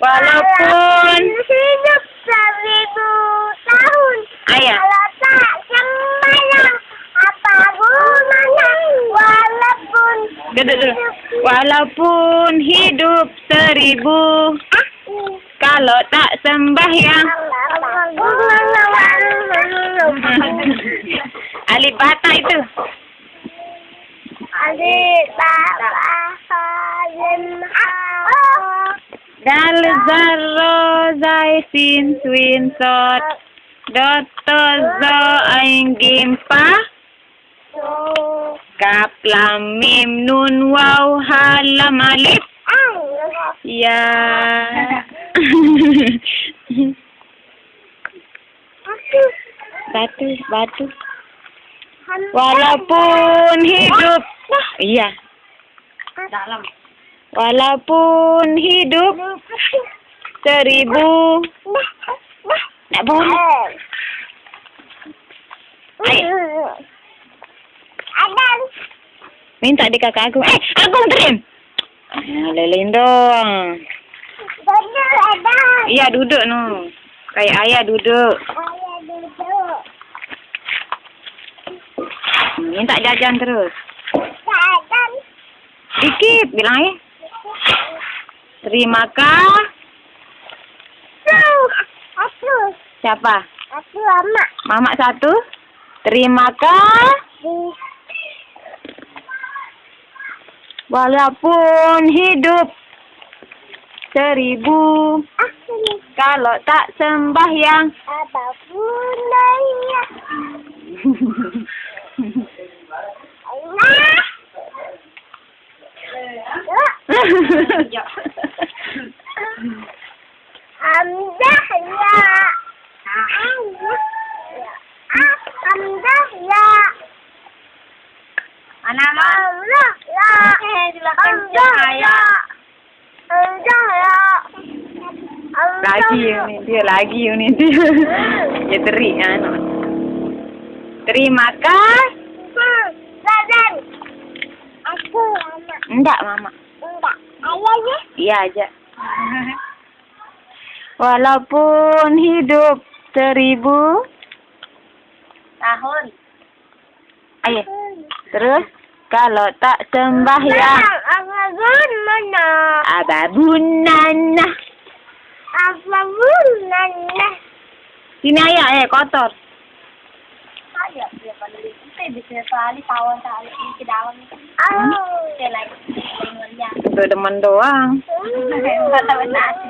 Walaupun hidup seribu tahun. Ayah. Kalau tak sembahyang apa gunanya? Walaupun duduk dulu. Walaupun hidup seribu Ah, kalau tak sembahyang apa gunanya? alif bata itu. Adik bapa salim Dal zarro zai sin swin sot dot to zo ain gim pa kap lam mim nun waw ha lam alif ya. Batu batu. Walaupun hidup. Iya. Dalam walaupun hidup seribu. Nak Adam. minta di kakak aku. Eh aku terim ah, leleng dong. Iya duduk no. Kayak ayah duduk. Ayah duduk. minta jajan terus. Adam. dikit bilang ya terima kasih. Aku. siapa Aku lama. mama satu terima kasih walaupun hidup seribu kalau tak sembahyang Apa gunanya? Hamdah ya. Ah, ya. Ya. Ya. Ya. lagi ini dia lagi ini dia ya teri anu terima kasih. Aku enggak mama Ayahnya. iya aja walaupun hidup seribu Tahun. ayo terus kalau tak Apa pun mana? ababunana Apa pun mana? sini ayah eh kotor? Kita bisa kali tawon kali ini ke dalam. Oh. Demen doang Kata benar.